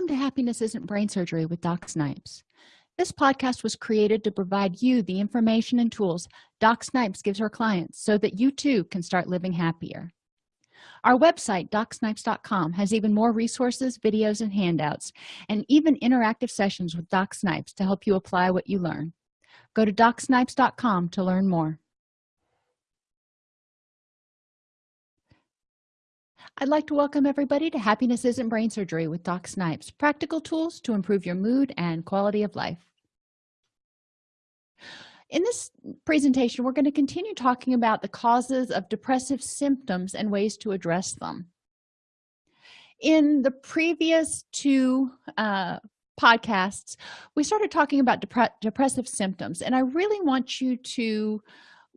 welcome to happiness isn't brain surgery with doc snipes. This podcast was created to provide you the information and tools doc snipes gives her clients so that you too can start living happier. Our website docsnipes.com has even more resources videos and handouts and even interactive sessions with doc snipes to help you apply what you learn. Go to docsnipes.com to learn more I'd like to welcome everybody to Happiness Isn't Brain Surgery with Doc Snipes, practical tools to improve your mood and quality of life. In this presentation, we're going to continue talking about the causes of depressive symptoms and ways to address them. In the previous two uh, podcasts, we started talking about depre depressive symptoms, and I really want you to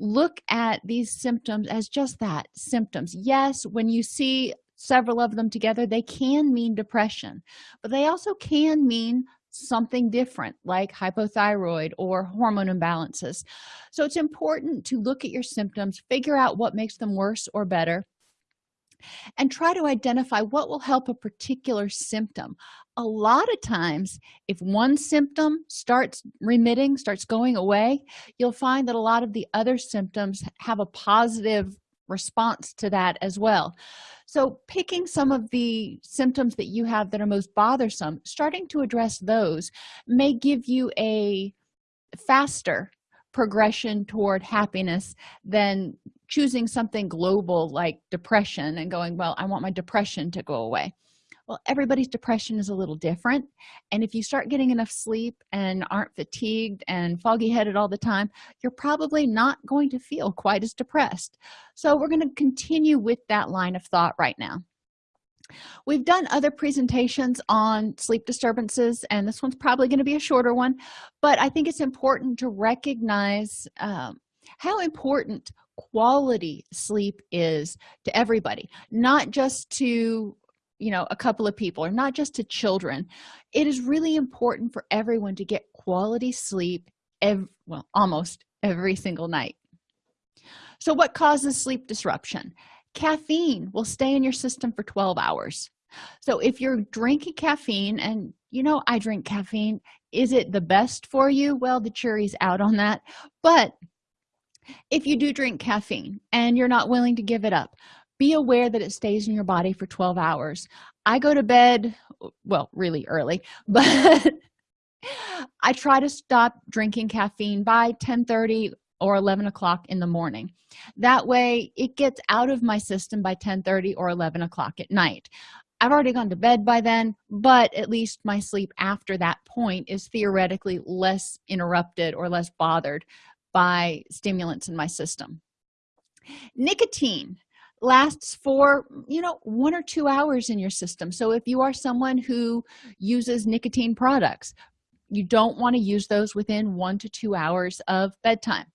look at these symptoms as just that symptoms. Yes when you see several of them together they can mean depression but they also can mean something different like hypothyroid or hormone imbalances. So it's important to look at your symptoms figure out what makes them worse or better and try to identify what will help a particular symptom. A lot of times if one symptom starts remitting starts going away you'll find that a lot of the other symptoms have a positive response to that as well. So picking some of the symptoms that you have that are most bothersome starting to address those may give you a faster progression toward happiness than choosing something global like depression and going well i want my depression to go away. Well everybody's depression is a little different and if you start getting enough sleep and aren't fatigued and foggy headed all the time you're probably not going to feel quite as depressed. So we're going to continue with that line of thought right now. We've done other presentations on sleep disturbances and this one's probably going to be a shorter one but i think it's important to recognize um, how important quality sleep is to everybody not just to you know a couple of people or not just to children. It is really important for everyone to get quality sleep every, well almost every single night. So what causes sleep disruption? Caffeine will stay in your system for 12 hours. So if you're drinking caffeine and you know i drink caffeine is it the best for you? Well the jury's out on that. But if you do drink caffeine and you're not willing to give it up be aware that it stays in your body for 12 hours. I go to bed well really early but i try to stop drinking caffeine by 10 30 or 11 o'clock in the morning. That way it gets out of my system by 10 30 or 11 o'clock at night. I've already gone to bed by then but at least my sleep after that point is theoretically less interrupted or less bothered by stimulants in my system. Nicotine lasts for you know one or two hours in your system. So if you are someone who uses nicotine products you don't want to use those within one to two hours of bedtime.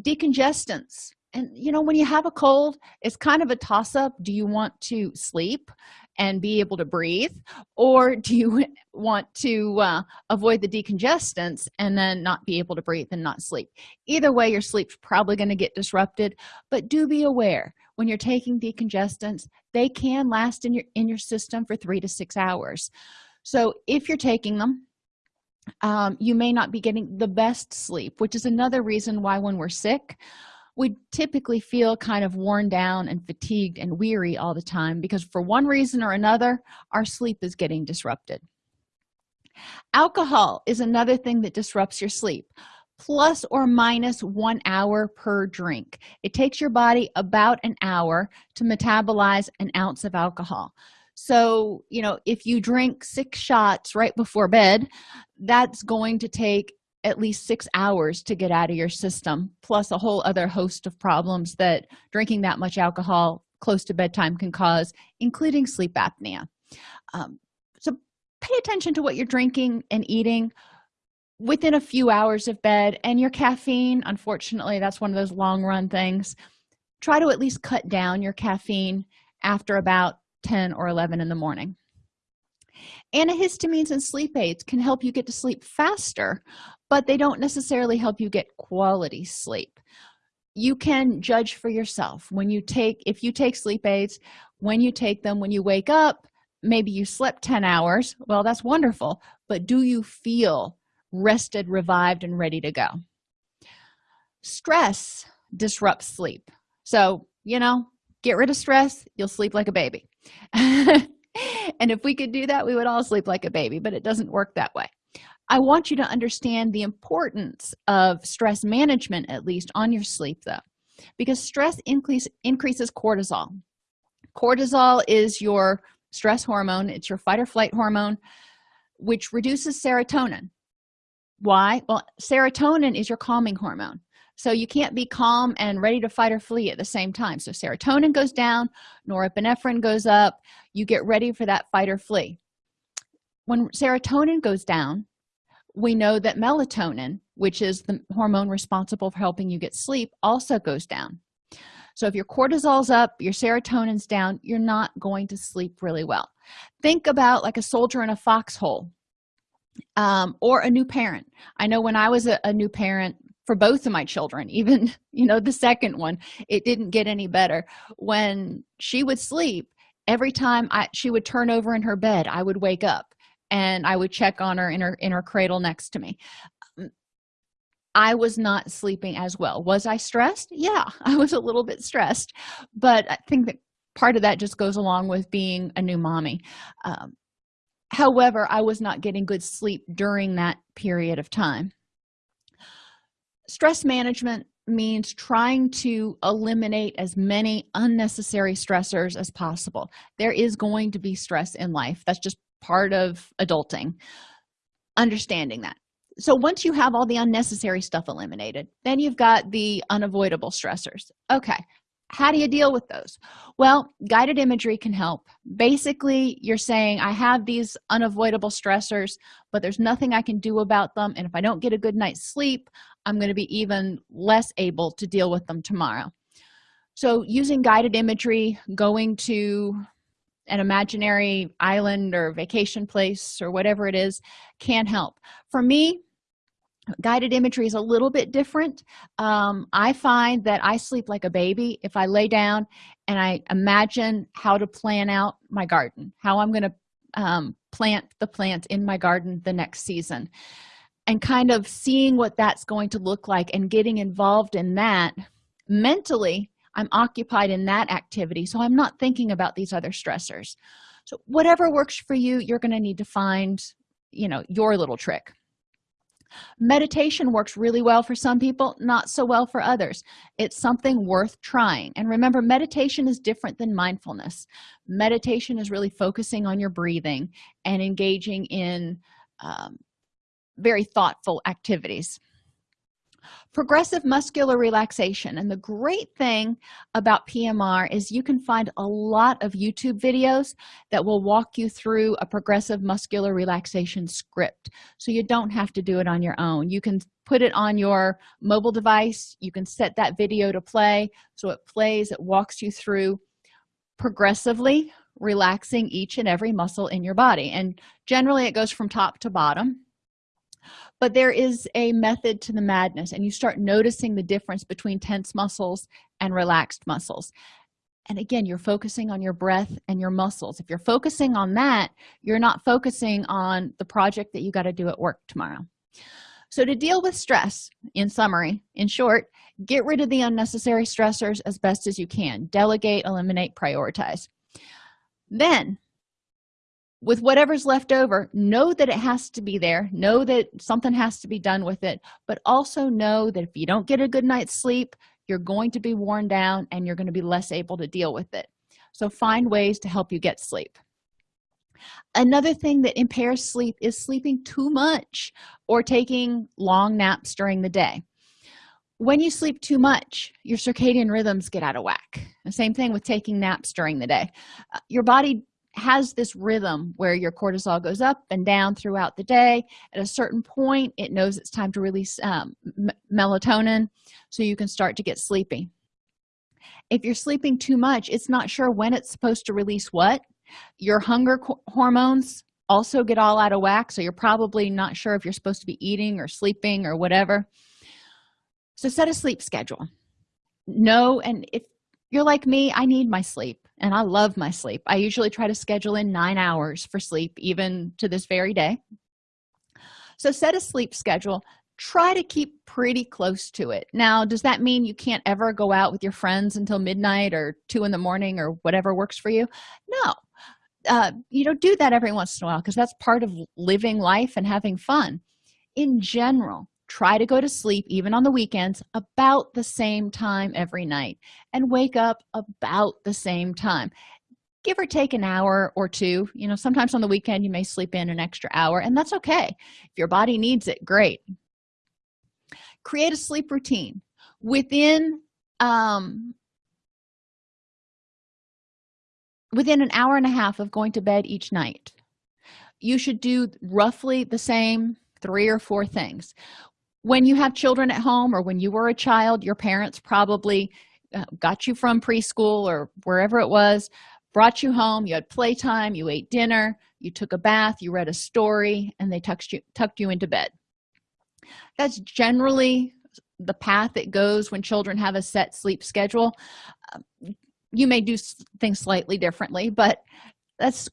Decongestants and you know when you have a cold it's kind of a toss-up do you want to sleep and be able to breathe or do you want to uh, avoid the decongestants and then not be able to breathe and not sleep? Either way your sleep's probably going to get disrupted but do be aware when you're taking decongestants they can last in your in your system for three to six hours. So if you're taking them um, you may not be getting the best sleep which is another reason why when we're sick we typically feel kind of worn down and fatigued and weary all the time because for one reason or another our sleep is getting disrupted. Alcohol is another thing that disrupts your sleep plus or minus one hour per drink. It takes your body about an hour to metabolize an ounce of alcohol. So you know if you drink six shots right before bed that's going to take at least six hours to get out of your system plus a whole other host of problems that drinking that much alcohol close to bedtime can cause including sleep apnea. Um, so pay attention to what you're drinking and eating within a few hours of bed and your caffeine unfortunately that's one of those long run things. Try to at least cut down your caffeine after about 10 or 11 in the morning antihistamines and sleep aids can help you get to sleep faster but they don't necessarily help you get quality sleep. You can judge for yourself. When you take if you take sleep aids when you take them when you wake up maybe you slept 10 hours. Well that's wonderful but do you feel rested revived and ready to go? Stress disrupts sleep. So you know get rid of stress you'll sleep like a baby and if we could do that we would all sleep like a baby but it doesn't work that way. I want you to understand the importance of stress management at least on your sleep though because stress increase increases cortisol. Cortisol is your stress hormone. It's your fight or flight hormone which reduces serotonin. Why? Well serotonin is your calming hormone so you can't be calm and ready to fight or flee at the same time. So serotonin goes down norepinephrine goes up. You get ready for that fight or flee. When serotonin goes down we know that melatonin which is the hormone responsible for helping you get sleep also goes down. So if your cortisol's up your serotonin's down you're not going to sleep really well. Think about like a soldier in a foxhole um, or a new parent. I know when i was a, a new parent for both of my children even you know the second one it didn't get any better. When she would sleep every time i she would turn over in her bed i would wake up and i would check on her in her in her cradle next to me. Um, i was not sleeping as well. Was i stressed? Yeah i was a little bit stressed but i think that part of that just goes along with being a new mommy. Um, however i was not getting good sleep during that period of time stress management means trying to eliminate as many unnecessary stressors as possible. There is going to be stress in life. That's just part of adulting. Understanding that. So once you have all the unnecessary stuff eliminated then you've got the unavoidable stressors. Okay how do you deal with those? Well guided imagery can help. Basically you're saying i have these unavoidable stressors but there's nothing i can do about them and if i don't get a good night's sleep i'm going to be even less able to deal with them tomorrow. So using guided imagery going to an imaginary island or vacation place or whatever it is can help. For me guided imagery is a little bit different. Um, i find that i sleep like a baby if i lay down and i imagine how to plan out my garden how i'm going to um, plant the plant in my garden the next season and kind of seeing what that's going to look like and getting involved in that mentally i'm occupied in that activity so i'm not thinking about these other stressors. So whatever works for you you're going to need to find you know your little trick. Meditation works really well for some people not so well for others. It's something worth trying. And remember meditation is different than mindfulness. Meditation is really focusing on your breathing and engaging in um, very thoughtful activities. Progressive muscular relaxation. And the great thing about pmr is you can find a lot of youtube videos that will walk you through a progressive muscular relaxation script. So you don't have to do it on your own. You can put it on your mobile device. You can set that video to play. So it plays it walks you through progressively relaxing each and every muscle in your body. And generally it goes from top to bottom but there is a method to the madness and you start noticing the difference between tense muscles and relaxed muscles. And again you're focusing on your breath and your muscles. If you're focusing on that you're not focusing on the project that you got to do at work tomorrow. So to deal with stress in summary in short get rid of the unnecessary stressors as best as you can. Delegate eliminate prioritize. Then with whatever's left over know that it has to be there know that something has to be done with it but also know that if you don't get a good night's sleep you're going to be worn down and you're going to be less able to deal with it. So find ways to help you get sleep. Another thing that impairs sleep is sleeping too much or taking long naps during the day. When you sleep too much your circadian rhythms get out of whack. The same thing with taking naps during the day. Uh, your body has this rhythm where your cortisol goes up and down throughout the day. At a certain point it knows it's time to release um, melatonin so you can start to get sleepy. If you're sleeping too much it's not sure when it's supposed to release what. Your hunger hormones also get all out of whack so you're probably not sure if you're supposed to be eating or sleeping or whatever. So set a sleep schedule. No and if you're like me i need my sleep and i love my sleep. I usually try to schedule in nine hours for sleep even to this very day. So set a sleep schedule. Try to keep pretty close to it. Now does that mean you can't ever go out with your friends until midnight or two in the morning or whatever works for you? No. Uh, you know do that every once in a while because that's part of living life and having fun. In general try to go to sleep even on the weekends about the same time every night and wake up about the same time. Give or take an hour or two you know sometimes on the weekend you may sleep in an extra hour and that's okay. If your body needs it great. Create a sleep routine within um within an hour and a half of going to bed each night. You should do roughly the same three or four things when you have children at home or when you were a child your parents probably uh, got you from preschool or wherever it was brought you home you had playtime you ate dinner you took a bath you read a story and they tucked you tucked you into bed. That's generally the path it goes when children have a set sleep schedule. Um, you may do things slightly differently but that's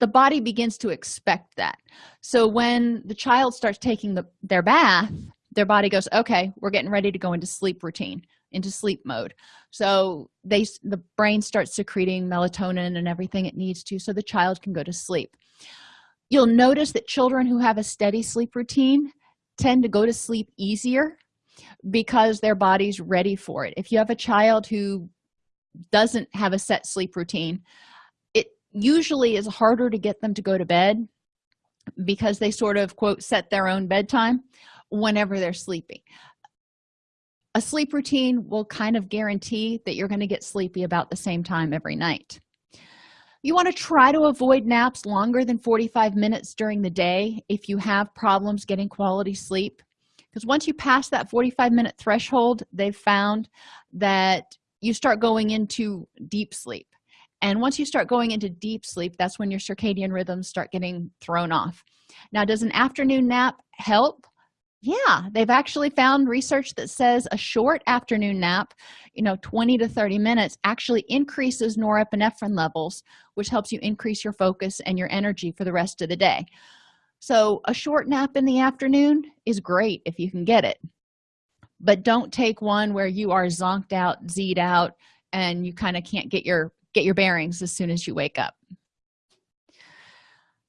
the body begins to expect that. So when the child starts taking the, their bath their body goes okay we're getting ready to go into sleep routine into sleep mode. So they the brain starts secreting melatonin and everything it needs to so the child can go to sleep. You'll notice that children who have a steady sleep routine tend to go to sleep easier because their body's ready for it. If you have a child who doesn't have a set sleep routine usually is harder to get them to go to bed because they sort of quote set their own bedtime whenever they're sleepy. A sleep routine will kind of guarantee that you're going to get sleepy about the same time every night. You want to try to avoid naps longer than 45 minutes during the day if you have problems getting quality sleep because once you pass that 45 minute threshold they've found that you start going into deep sleep and once you start going into deep sleep that's when your circadian rhythms start getting thrown off. Now does an afternoon nap help? Yeah they've actually found research that says a short afternoon nap you know 20 to 30 minutes actually increases norepinephrine levels which helps you increase your focus and your energy for the rest of the day. So a short nap in the afternoon is great if you can get it. But don't take one where you are zonked out z'd out and you kind of can't get your get your bearings as soon as you wake up.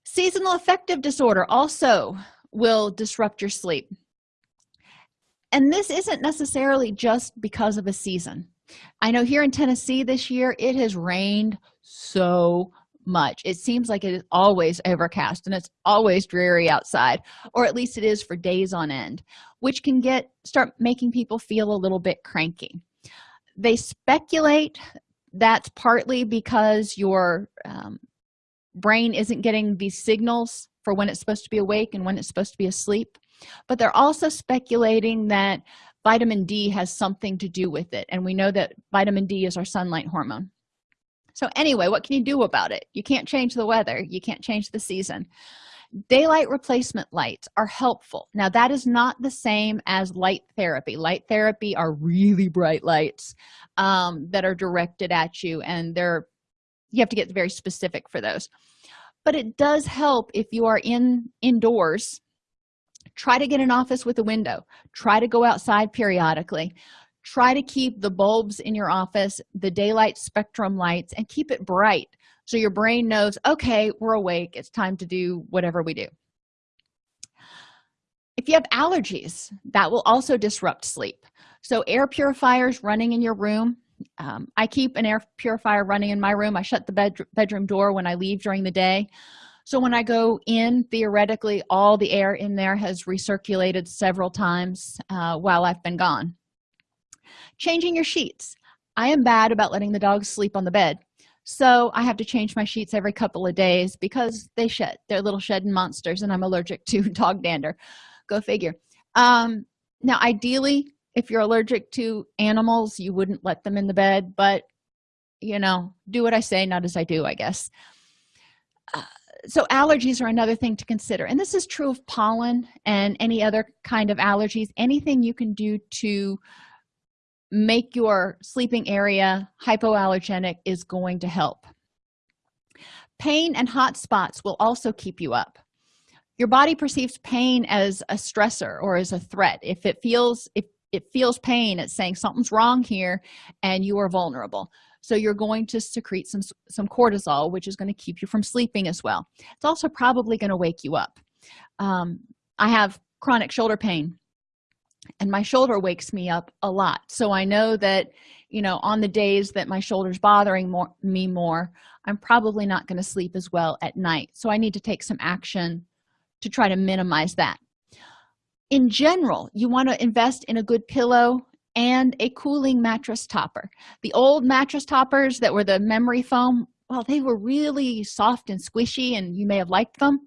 Seasonal affective disorder also will disrupt your sleep. And this isn't necessarily just because of a season. I know here in tennessee this year it has rained so much. It seems like it is always overcast and it's always dreary outside or at least it is for days on end which can get start making people feel a little bit cranky. They speculate that's partly because your um, brain isn't getting these signals for when it's supposed to be awake and when it's supposed to be asleep but they're also speculating that vitamin d has something to do with it and we know that vitamin d is our sunlight hormone. So anyway what can you do about it? You can't change the weather. You can't change the season daylight replacement lights are helpful. Now that is not the same as light therapy. Light therapy are really bright lights um, that are directed at you and they're you have to get very specific for those. But it does help if you are in indoors. Try to get an office with a window. Try to go outside periodically. Try to keep the bulbs in your office the daylight spectrum lights and keep it bright so your brain knows okay we're awake it's time to do whatever we do. If you have allergies that will also disrupt sleep. So air purifiers running in your room um, i keep an air purifier running in my room. I shut the bed bedroom door when i leave during the day. So when i go in theoretically all the air in there has recirculated several times uh, while i've been gone. Changing your sheets. I am bad about letting the dogs sleep on the bed so i have to change my sheets every couple of days because they shed they're little shedding monsters and i'm allergic to dog dander. Go figure. Um now ideally if you're allergic to animals you wouldn't let them in the bed but you know do what i say not as i do i guess. Uh, so allergies are another thing to consider and this is true of pollen and any other kind of allergies. Anything you can do to make your sleeping area hypoallergenic is going to help. Pain and hot spots will also keep you up. Your body perceives pain as a stressor or as a threat. If it feels if it feels pain it's saying something's wrong here and you are vulnerable. So you're going to secrete some some cortisol which is going to keep you from sleeping as well. It's also probably going to wake you up. Um, i have chronic shoulder pain and my shoulder wakes me up a lot. So i know that you know on the days that my shoulders bothering more, me more i'm probably not going to sleep as well at night. So i need to take some action to try to minimize that. In general you want to invest in a good pillow and a cooling mattress topper. The old mattress toppers that were the memory foam well they were really soft and squishy and you may have liked them.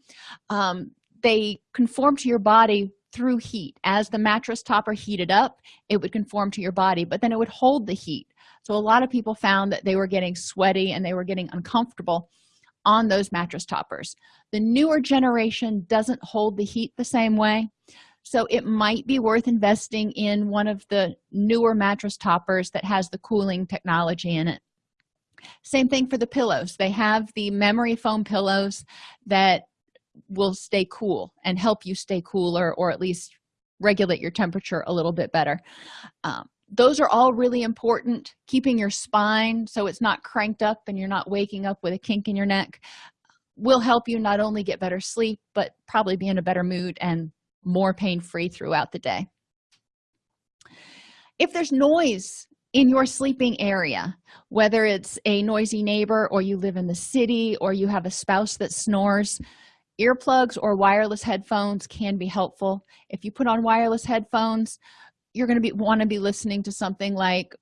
Um, they conform to your body through heat. As the mattress topper heated up it would conform to your body but then it would hold the heat. So a lot of people found that they were getting sweaty and they were getting uncomfortable on those mattress toppers. The newer generation doesn't hold the heat the same way so it might be worth investing in one of the newer mattress toppers that has the cooling technology in it. Same thing for the pillows. They have the memory foam pillows that will stay cool and help you stay cooler or at least regulate your temperature a little bit better. Um, those are all really important. Keeping your spine so it's not cranked up and you're not waking up with a kink in your neck will help you not only get better sleep but probably be in a better mood and more pain-free throughout the day. If there's noise in your sleeping area whether it's a noisy neighbor or you live in the city or you have a spouse that snores earplugs or wireless headphones can be helpful. If you put on wireless headphones you're going to be want to be listening to something like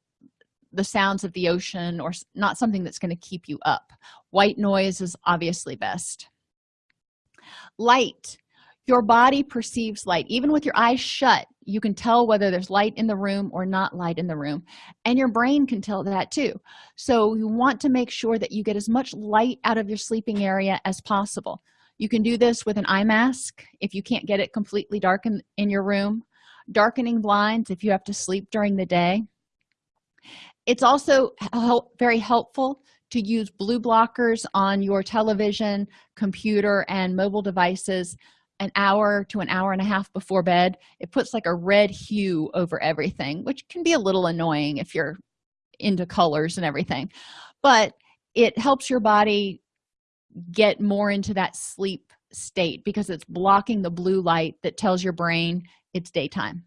the sounds of the ocean or not something that's going to keep you up. White noise is obviously best. Light. Your body perceives light. Even with your eyes shut you can tell whether there's light in the room or not light in the room. And your brain can tell that too. So you want to make sure that you get as much light out of your sleeping area as possible you can do this with an eye mask if you can't get it completely dark in, in your room. Darkening blinds if you have to sleep during the day. It's also help, very helpful to use blue blockers on your television computer and mobile devices an hour to an hour and a half before bed. It puts like a red hue over everything which can be a little annoying if you're into colors and everything. But it helps your body get more into that sleep state because it's blocking the blue light that tells your brain it's daytime.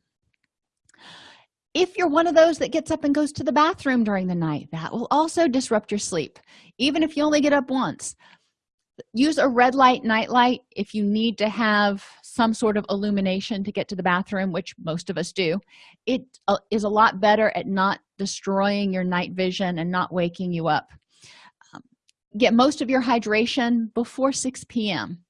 If you're one of those that gets up and goes to the bathroom during the night that will also disrupt your sleep. Even if you only get up once use a red light night light if you need to have some sort of illumination to get to the bathroom which most of us do. It uh, a lot better at not destroying your night vision and not waking you up get most of your hydration before 6 p.m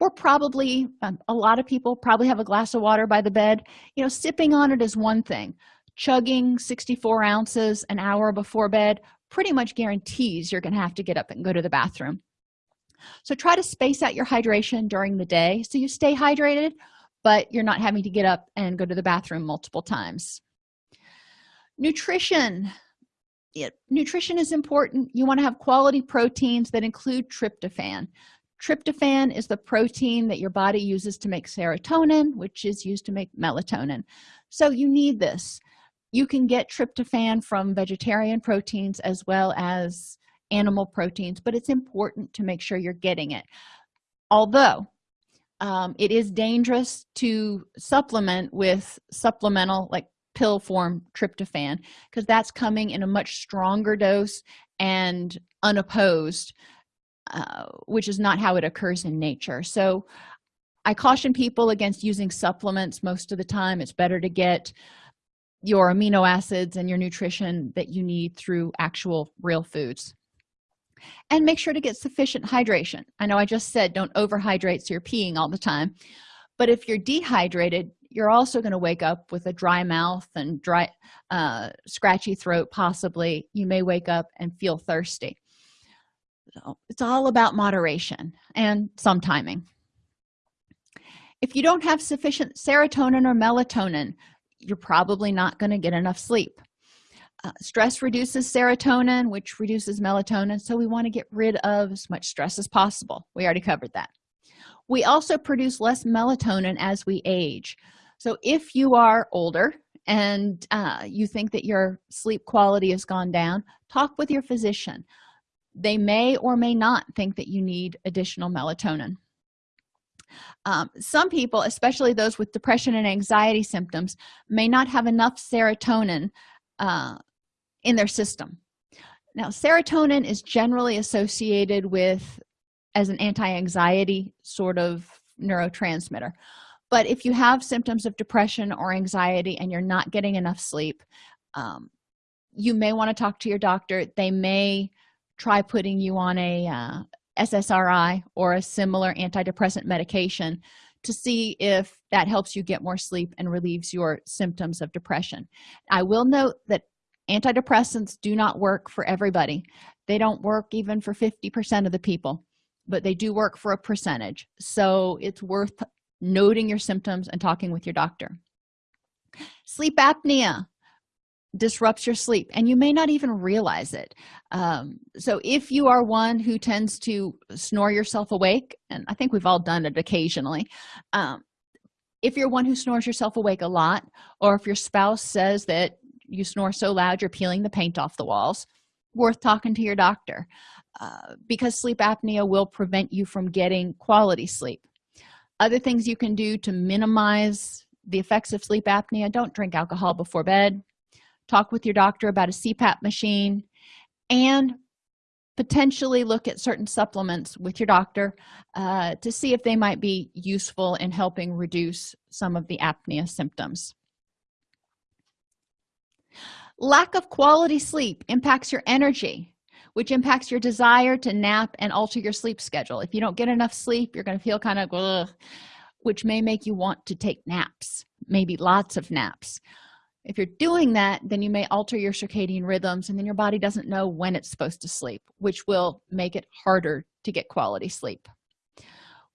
or probably um, a lot of people probably have a glass of water by the bed. You know sipping on it is one thing. Chugging 64 ounces an hour before bed pretty much guarantees you're gonna have to get up and go to the bathroom. So try to space out your hydration during the day so you stay hydrated but you're not having to get up and go to the bathroom multiple times. Nutrition it, nutrition is important. You want to have quality proteins that include tryptophan. Tryptophan is the protein that your body uses to make serotonin which is used to make melatonin. So you need this. You can get tryptophan from vegetarian proteins as well as animal proteins but it's important to make sure you're getting it. Although um, it is dangerous to supplement with supplemental like pill form tryptophan because that's coming in a much stronger dose and unopposed uh, which is not how it occurs in nature. So i caution people against using supplements most of the time. It's better to get your amino acids and your nutrition that you need through actual real foods. And make sure to get sufficient hydration. I know i just said don't overhydrate so you're peeing all the time but if you're dehydrated you're also going to wake up with a dry mouth and dry uh, scratchy throat possibly. You may wake up and feel thirsty. So it's all about moderation and some timing. If you don't have sufficient serotonin or melatonin you're probably not going to get enough sleep. Uh, stress reduces serotonin which reduces melatonin so we want to get rid of as much stress as possible. We already covered that. We also produce less melatonin as we age so if you are older and uh, you think that your sleep quality has gone down talk with your physician. They may or may not think that you need additional melatonin. Um, some people especially those with depression and anxiety symptoms may not have enough serotonin uh, in their system. Now serotonin is generally associated with as an anti-anxiety sort of neurotransmitter but if you have symptoms of depression or anxiety and you're not getting enough sleep um, you may want to talk to your doctor. They may try putting you on a uh, ssri or a similar antidepressant medication to see if that helps you get more sleep and relieves your symptoms of depression. I will note that antidepressants do not work for everybody. They don't work even for 50 percent of the people but they do work for a percentage. So it's worth noting your symptoms and talking with your doctor. Sleep apnea disrupts your sleep and you may not even realize it. Um, so if you are one who tends to snore yourself awake and i think we've all done it occasionally um, if you're one who snores yourself awake a lot or if your spouse says that you snore so loud you're peeling the paint off the walls worth talking to your doctor uh, because sleep apnea will prevent you from getting quality sleep other things you can do to minimize the effects of sleep apnea. Don't drink alcohol before bed. Talk with your doctor about a cpap machine and potentially look at certain supplements with your doctor uh, to see if they might be useful in helping reduce some of the apnea symptoms. Lack of quality sleep impacts your energy which impacts your desire to nap and alter your sleep schedule. If you don't get enough sleep you're going to feel kind of ugh, which may make you want to take naps maybe lots of naps. If you're doing that then you may alter your circadian rhythms and then your body doesn't know when it's supposed to sleep which will make it harder to get quality sleep.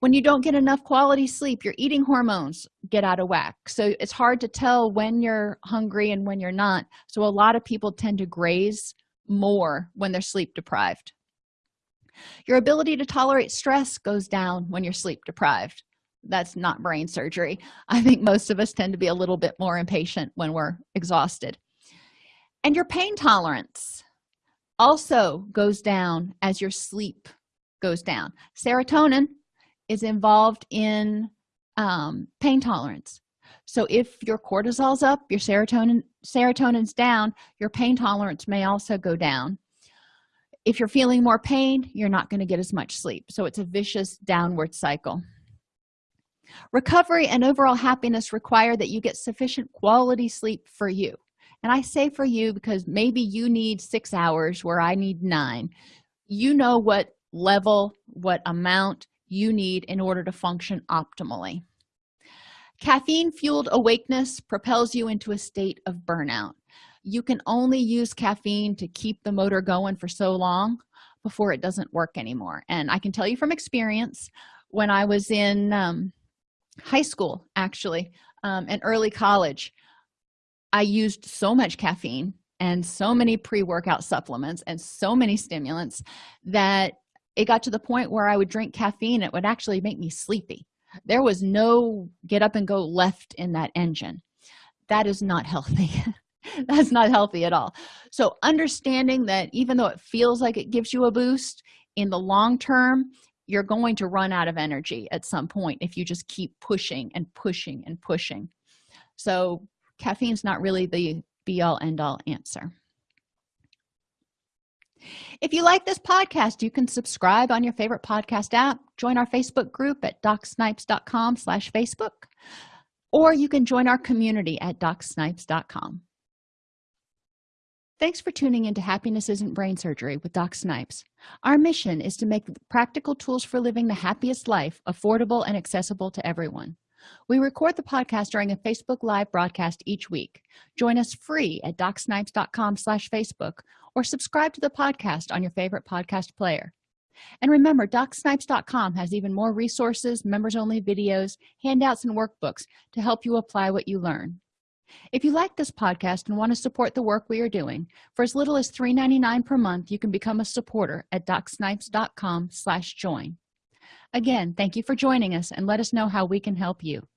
When you don't get enough quality sleep your eating hormones get out of whack. So it's hard to tell when you're hungry and when you're not. So a lot of people tend to graze more when they're sleep deprived. Your ability to tolerate stress goes down when you're sleep deprived. That's not brain surgery. I think most of us tend to be a little bit more impatient when we're exhausted. And your pain tolerance also goes down as your sleep goes down. Serotonin is involved in um, pain tolerance so if your cortisol's up your serotonin serotonin's down your pain tolerance may also go down. If you're feeling more pain you're not going to get as much sleep. So it's a vicious downward cycle. Recovery and overall happiness require that you get sufficient quality sleep for you. And i say for you because maybe you need six hours where i need nine. You know what level what amount you need in order to function optimally caffeine fueled awakeness propels you into a state of burnout. You can only use caffeine to keep the motor going for so long before it doesn't work anymore. And i can tell you from experience when i was in um, high school actually um, and early college i used so much caffeine and so many pre-workout supplements and so many stimulants that it got to the point where i would drink caffeine it would actually make me sleepy there was no get up and go left in that engine. That is not healthy. That's not healthy at all. So understanding that even though it feels like it gives you a boost in the long term you're going to run out of energy at some point if you just keep pushing and pushing and pushing. So caffeine's not really the be all end all answer if you like this podcast you can subscribe on your favorite podcast app join our facebook group at docsnipes.com slash facebook or you can join our community at docsnipes.com thanks for tuning into happiness isn't brain surgery with doc snipes. Our mission is to make practical tools for living the happiest life affordable and accessible to everyone. We record the podcast during a facebook live broadcast each week. Join us free at docsnipes.com slash facebook or subscribe to the podcast on your favorite podcast player. And remember docsnipes.com has even more resources members only videos handouts and workbooks to help you apply what you learn. If you like this podcast and want to support the work we are doing for as little as $3.99 per month you can become a supporter at docsnipes.com join. Again thank you for joining us and let us know how we can help you